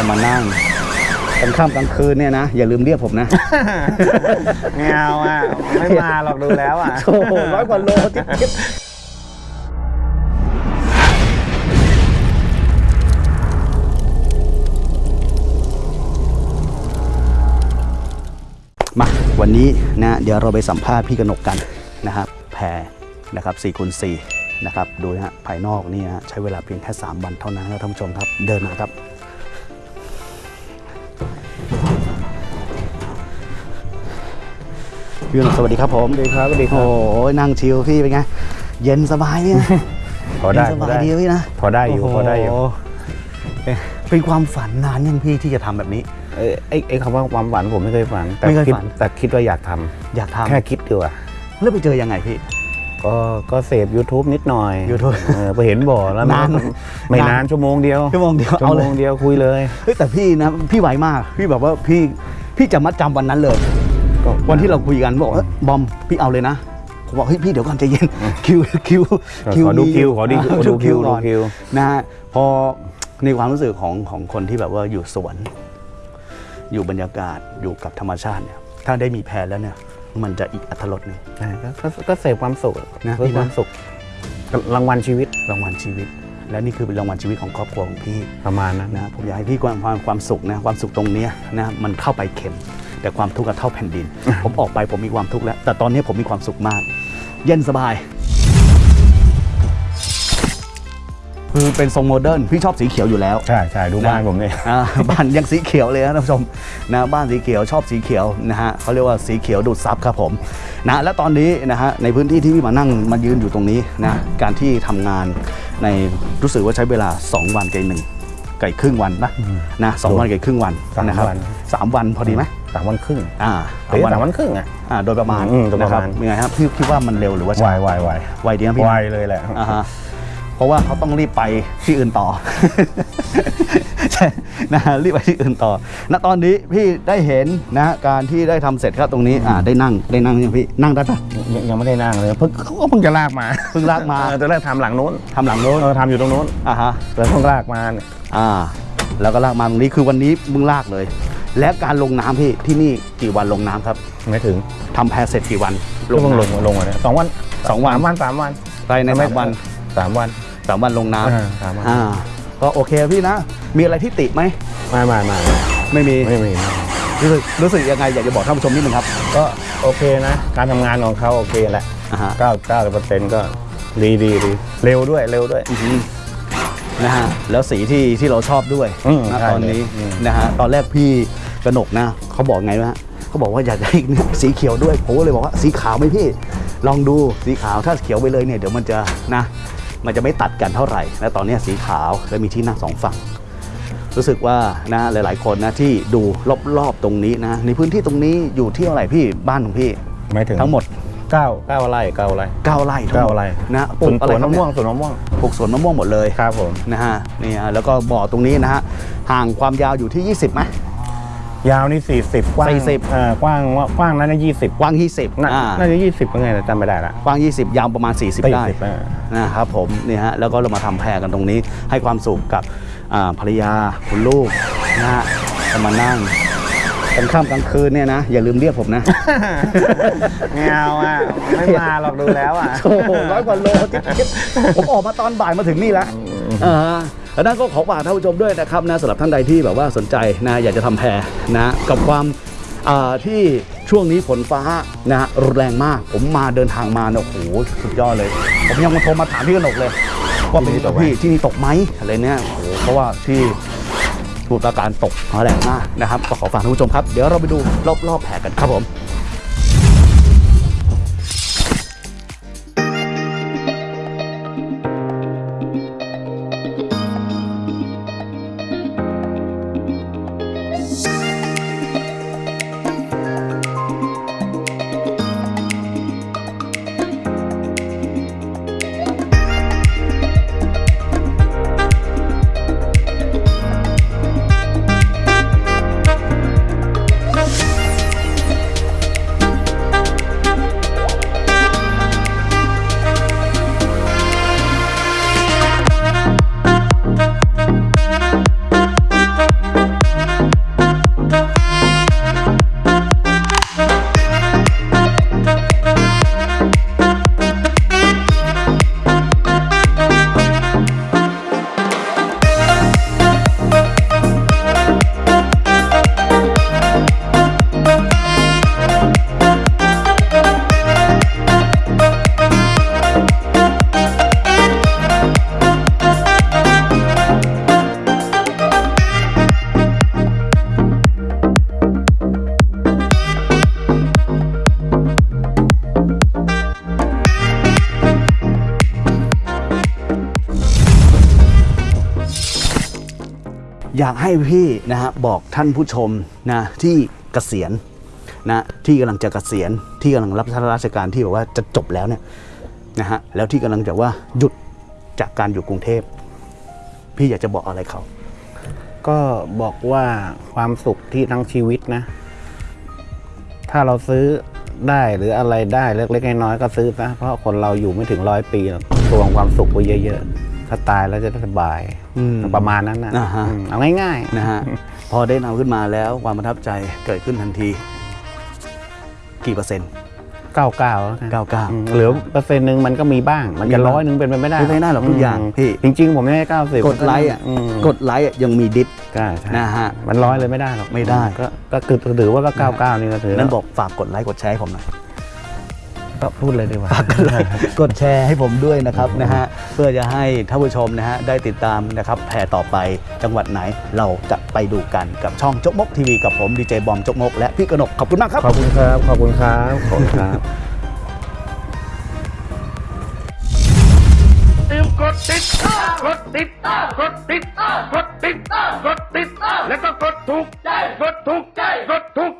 จะมานั่งกลางค่ำกลางคืนเนี่ยนะ อย่าลืมเรียกผมนะ ไม่เอาอะ ไม่มาหรอกดูแล้วอะโอ้โหร้อยกว่าโลจิ๊บจิ๊บมาวันนี้นะเดี๋ยวเราไปสัมภาษณ์พี่กนกกันนะครับแพรนะครับ4คูณ4นะครับดูนะฮะภายนอกนี่นะฮะใช้เวลาเพียงแค่ 3 วันเท่านั้นครับท่านผู้ชมครับเดินมาครับ พี่กนกสวัสดีครับผมสวัสดีครับสวัสดีครัโอ้บโหนั่งชิลพี่เป็นไง เย็นสบายเนี่ยพอได้เย็นสพอบายได้ดีพี่นะพอได้อยู่พอได้อยู่โโหเป็นความฝันนานยังพี่ที่จะทำแบบนี้เอ้ยไอ้ไอ้คำว่าความฝันผมไม่เคยฝันแต่ไม่เคยคิดฝันแต่คิดว่าอยากทำอยากทำแค่คิดดีกว่าแล้วไปเจอยังไงพี่ก็ก็เสพ YouTube นิดหน่อย YouTube เออไปเห็นบ่อแล้วนานไม่ไม่นานชั่วโมงเดียวชั่วโมงเดียวชั่เอาวเลโมยงเดียวคุยเลยเฮ้ยแต่พี่นะพี่ไหวมาก พี่แบบว่าพี่พี่จะมัดจำวันนั้นเลยก็ วันที่เราคุยกันบอกเอ้ยบอมพี่เอาเลยนะผมบอกเฮ้ยพี่เดี๋ยวก่อนใจเย็นคิวคิวขอดูมีคิวขอดูาดูคิวก่ดูอนคิวนะฮะพอในความรู้สึกของของคนที่แบบว่าอยู่สวน อยู่บรรยากาศอยู่กับธรรมชาติเนี่ยถ้าได้มีแพรแล้วเนี่ย มันจะอีกอัตรสหนึ่งใช่ก็ก็ก็เสพความสุขนะเพื่อพี่นะความสุขรางวัลชีวิตรางวัลชีวิต และนี่คือเป็นรางวัลชีวิตของครอบครัวของพี่ประมาณนั้นนะผมอยากให้พี่ความความความสุขนะความสุขตรงเนี้ยนะมันเข้าไปเข็ม แต่ความทุกข์อะเท่าแผ่นดิน ผมออกไปผมมีความทุกข์แล้ว แต่ตอนนี้ผมมีความสุขมาก เย็นสบาย คือเป็นทรงโมเดิร์นพี่ชอบสีเขียวอยู่แล้ว ใช่ใช่ดูบ้านผมเนี่ยอ่าบ้านยังสีเขียวเลยนะท่านผู้ชมนะบ้านสีเขียวชอบสีเขียวนะฮะเขาเรียกว่าสีเขียวดูดซับครับผมนะและตอนนี้นะฮะในพื้นที่ที่พี่มานั่งมายืนอยู่ตรงนี้นะการที่ทำงานในรู้สึกว่าใช้เวลา 2 วันไก่หนึ่งไก่ครึ่งวันนะนะสองวันไก่ครึ่งวันสามนะครับวัน สามวันพอดีไหมสามวันครึ่งอ่าเฮ้ยสามวันครึ่งอะอ่าโดยประมาณอืมโดยปนะระครัมาบณยังไงครับพี่คิดว่ามันเร็วหรือว่าวาช้ายวายวายไวดีนะพี่นะวายเลยแหละอ่าฮะเพราะว่าเขาต้องรีบไปที่อื่นต่อใช่นะฮะรีบไปที่อื่นต่อ ณตอนนี้พี่ได้เห็นนะฮะการที่ได้ทำเสร็จครับตรงนี้อ่าได้นั่งได้นั่งยังพี่นั่งได้ปะยังยังไม่ได้นั่งเลยเพิ่งเขาก็เพิ่งจะลากมาเพิ่งลากมาเออตอนแรกทำหลังนู้นทำหลังโน้นเออทำอยู่ตรงนู้นอ่าฮะแล้วเพิ่งลากมาเนี่ยอ่าแล้วก็ลากมาตรงนี้คือวันนี้มึงลากเลย และการลงน้ำพี่ที่นี่กี่วันลงน้ำครับไม่ถึงทำแพเสร็จกี่วันก็เพิ่งลงน้ำลงมาเนี่ยสองวันสองวันสามวันสามวันภายในสามวันสามวันสามวันลงน้ำอ่าสามวันอ่าก็โอเคพี่นะ มีอะไรที่ติไหมไม่ไม่ไม่ไม่มีไม่มีรู้สึกรู้สึกยังไงอยากจะบอกท่านผู้ชมนิดนึงครับก็โอเคนะ การทำงานของเขาโอเคแหละอ่าฮะ เก้าเก้าเปอร์เซ็นต์ก็ดีดีดีเร็วด้วยเร็วด้วย อือหือนะฮะแล้วสีที่ที่เราชอบด้วยอืมนะใช่ตอนนี้เลยอืมนะฮะตอนแรกพี่ กนกนะเขาบอกไงวะเขาบอกว่าอยากได้สีเขียวด้วยผมก็เลยบอกว่าสีขาวไหมพี่ ลองดูสีขาวถ้าเขียวไปเลยเนี่ยเดี๋ยวมันจะนะมันจะไม่ตัดกันเท่าไหร่และตอนนี้สีขาวและมีที่นั่งสองฝั่ง รู้สึกว่านะหลาย ๆ คนนะที่ดูรอบๆตรงนี้นะในพื้นที่ตรงนี้อยู่ที่เท่าไหร่พี่บ้านของพี่ไม่ถึงทั้งหมดเก้าเก้าไร่เก้าไร่9ไร่ทั้งหมดเก้าไร่นะปสลูวนกอะไรสวนครับมะเนี่ม่วยงสวนมะม่วงปลูกสวนมะม่วงหมดเลยครับผมนะฮะนี่ฮะแล้วก็บ่อตรงนี้นะฮะห่างความยาวอยู่ที่ 20ไหม ยาวนี่40กว้าง40เอ่อกว้างว่ากว้างนั้นยี่สิบกว้าง 20น่าอ่าน่าจะยี่สิบเป็นไงแต่จำไม่ได้ละกว้าง 20 ยาวประมาณ 40 ได้ 40อ่า นะครับผมนี่ฮะแล้วก็เรามาทำแพรกันตรงนี้ ให้ความสุขกับอ่าภรรยาคุณลูกนะฮะจะมานั่งกลางค่ำกลางคืนเนี่ยนะ อย่าลืมเรียกผมนะ ไม่เอาอะ ไม่มาหรอกดูแล้วอะ โอ้โหร้อยกว่าโลจิ๊บจิ๊บผมออกมาตอนบ่ายมาถึงนี่แล้วอ่า แล้วนั่นก็ขอฝากท่านผู้ชมด้วยนะครับนะสำหรับท่านใดที่แบบว่าสนใจนะอยากจะทำแพรนะกับความอ่าที่ช่วงนี้ฝนฟ้านะรุนแรงมาก ผมมาเดินทางมาเนี่ยโอ้โหสุดยอดเลย ผมยังมาโทรมาถามพี่กนกเลย ว่าเป็นที่นี่ตกไหมพี่ที่นี่ตกไหมอะไรเนี่ยโอ้โหเพราะว่าที่สมุทรปราการตกแรงมากนะครับก็ขอฝากท่านผู้ชมครับ เดี๋ยวเราไปดูรอบๆแผกันครับผม อยากให้พี่นะฮะบอกท่านผู้ชมนะที่เกษียณนะที่กำลังจะเกษียณที่กำลังรับราชการที่แบบว่าจะจบแล้วเนี่ยนะฮะแล้วที่กำลังจะว่าหยุดจากการอยู่กรุงเทพ พี่อยากจะบอกอะไรเขา ก็บอกว่าความสุขที่ทั้งชีวิตนะ ถ้าเราซื้อได้หรืออะไรได้เล็กๆน้อยๆก็ซื้อซะเพราะคนเราอยู่ไม่ถึงร้อยปีหรอกตวงความสุขไว้เยอะ ๆ ถ้าตายแล้วจะได้สบายอืม ประมาณนั้นนะอ่าฮะ อืมเอาง่ายนะฮะ พอได้นำขึ้นมาแล้วความประทับใจเกิดขึ้นทันที กี่เปอร์เซ็นต์ๆเก้าเก้าแล้วกัน99อืมเหลือเปอร์เซ็นต์หนึ่งมันก็มีบ้าง มันจะมีบ้างร้อยหนึ่งเป็นไปไม่ได้เป็นไปไม่ได้หรอกทุกอย่างพี่ จริงๆ ผมไม่ให้เก้าสิบกดไลค์อะกดไลค์อะยังมี dis ใช่ใช่นะฮะมันร้อยเลยไม่ได้หรอกไม่ได้ ก็ก็คือถือว่าก็เก้าเก้านี่ก็ถือนั้นบอกฝากกดไลค์กดแชร์ให้ผมหน่อย ก็พูดเลยดีกว่า กดแชร์ให้ผมด้วยนะครับนะฮะเพื่อจะให้ท่านผู้ชมนะฮะได้ติดตามนะครับแพรต่อไปจังหวัดไหนเราจะไปดูกันกับช่องจกมกทีวีกับผมดีเจบอมจกมกและพี่กนกขอบคุณมากครับขอบคุณครับ ขอบคุณครับขอบคุณครับลืมกดติดกดติดกดติดกดติดกดติดแล้วก็กดถูกใจกดถูกใจกดถูก